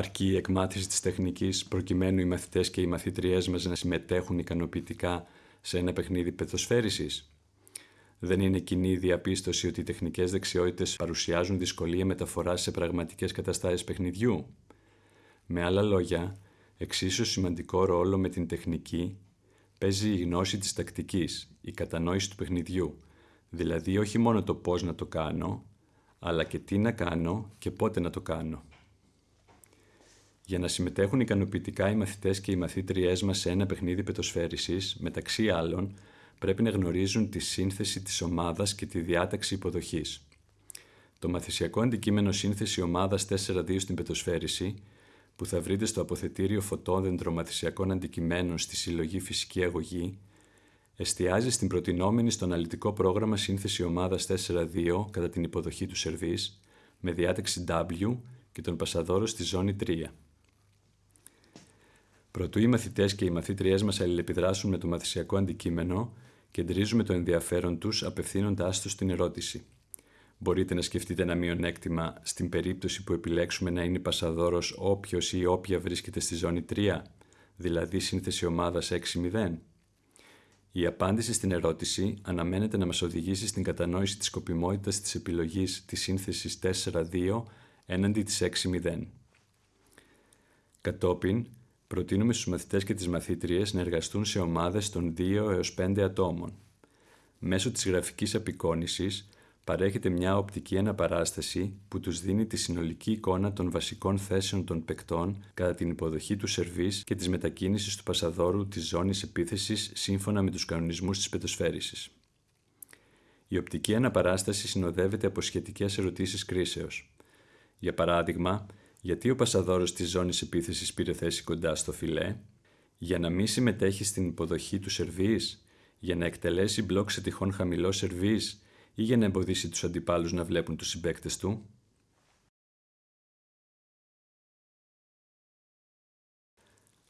Αρκεί η εκμάθηση της τεχνικής προκειμένου οι μαθητές και οι μαθήτριές μας να συμμετέχουν ικανοποιητικά σε ένα παιχνίδι πεθοσφαίρισης. Δεν είναι κοινή η διαπίστωση ότι οι τεχνικές δεξιότητες παρουσιάζουν δυσκολία μεταφοράς σε πραγματικές καταστάσεις παιχνιδιού. Με άλλα λόγια, εξίσου σημαντικό ρόλο με την τεχνική παίζει η γνώση της τακτικής, η κατανόηση του παιχνιδιού, δηλαδή όχι μόνο το πώς να το κάνω, αλλά και τι να κάνω και πότε να το κάνω. Για να συμμετέχουν ικανοποιητικά οι μαθητές και οι μαθήτριές μας σε ένα παιχνίδι πετοσφαίρισης, μεταξύ άλλων, πρέπει να γνωρίζουν τη σύνθεση της ομάδας και τη διάταξη υποδοχής. Το μαθησιακό αντικείμενο σύνθεση ομάδας 4-2 στην πετοσφαίριση, που θα βρείτε στο αποθετήριο φωτόδεντρο μαθησιακών αντικειμένων στη συλλογή Φυσική Αγωγή, εστιάζει στην προτινόμενη στο αναλυτικό πρόγραμμα σύνθεση ομάδας 4-2 κατά την υποδοχή του σερβίς, με διάταξη W και τον πασαδόρο στη ζώνη 3. Προτού οι μαθητές και οι μαθήτριές μας αλληλεπιδράσουν με το μαθησιακό αντικείμενο, κεντρίζουμε το ενδιαφέρον τους απευθύνοντάς τους στην ερώτηση. Μπορείτε να σκεφτείτε ένα μειονέκτημα στην περίπτωση που επιλέξουμε να είναι πασαδόρος όποιος ή όποια βρίσκεται στη ζώνη 3, δηλαδή σύνθεση ομάδας 6-0. Η απάντηση στην ερώτηση αναμένεται να μας οδηγήσει στην κατανόηση της σκοπιμότητας της επιλογής της σύνθεσης 4-2 έναντι της 6-0. Κατόπιν, προτείνουμε στους μαθητές και τις μαθήτριες να εργαστούν σε ομάδες των 2 έως 5 ατόμων. Μέσω της γραφικής απεικόνησης παρέχεται μια οπτική αναπαράσταση που τους δίνει τη συνολική εικόνα των βασικών θέσεων των παικτών κατά την υποδοχή του σερβίς και της μετακίνησης του πασαδόρου της ζώνης επίθεσης σύμφωνα με τους κανονισμούς της πετοσφαίρισης. Η οπτική αναπαράσταση συνοδεύεται από σχετικές ερωτήσεις κρίσεως. Για παράδειγμα, γιατί ο πασαδόρος της ζώνης επίθεσης πήρε θέση κοντά στο φιλέ, για να μην συμμετέχει στην υποδοχή του σερβίς, για να εκτελέσει μπλοκ σε τυχόν χαμηλό σερβίς; Ή για να εμποδίσει τους αντιπάλους να βλέπουν τους συμπαίκτες του;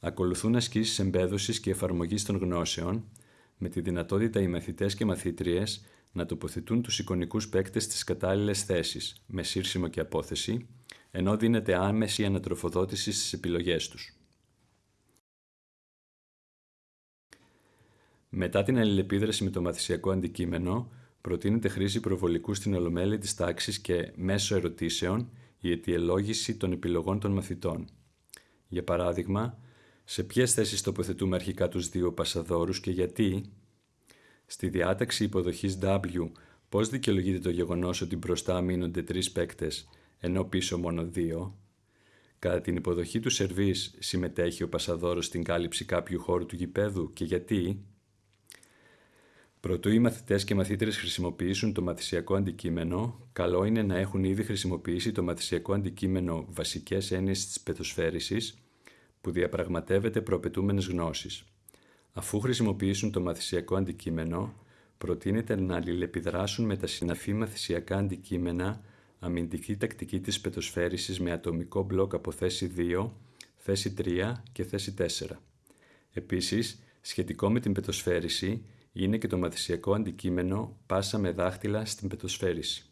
Ακολουθούν ασκήσεις εμπέδωσης και εφαρμογής των γνώσεων, με τη δυνατότητα οι μαθητές και μαθήτριες να τοποθετούν τους εικονικούς παίκτες στις κατάλληλες θέσεις, με σύρσιμο και απόθεση, ενώ δίνεται άμεση ανατροφοδότηση στις επιλογές τους. Μετά την αλληλεπίδραση με το μαθησιακό αντικείμενο, προτείνεται χρήση προβολικού στην ολομέλεια της τάξης και μέσω ερωτήσεων η αιτιολόγηση των επιλογών των μαθητών. Για παράδειγμα, σε ποιες θέσεις τοποθετούμε αρχικά τους δύο πασαδόρους και γιατί, στη διάταξη υποδοχής W, πώς δικαιολογείται το γεγονός ότι μπροστά μείνονται τρεις παίκτες; Ενώ πίσω μόνο δύο. Κατά την υποδοχή του σερβίς συμμετέχει ο πασαδόρος στην κάλυψη κάποιου χώρου του γηπέδου και γιατί; Προτού οι μαθητές και μαθήτρες χρησιμοποιήσουν το μαθησιακό αντικείμενο, καλό είναι να έχουν ήδη χρησιμοποιήσει το μαθησιακό αντικείμενο βασικές έννοιες της πετοσφαίρισης, που διαπραγματεύεται προαπαιτούμενες γνώσεις. Αφού χρησιμοποιήσουν το μαθησιακό αντικείμενο, προτείνεται να αλληλεπιδράσουν με τα συναφή μαθησιακά αντικείμενα αμυντική τακτική της πετοσφαίρισης με ατομικό μπλοκ από θέση 2, θέση 3 και θέση 4. Επίσης, σχετικό με την πετοσφαίριση είναι και το μαθησιακό αντικείμενο πάσα με δάχτυλα στην πετοσφαίριση.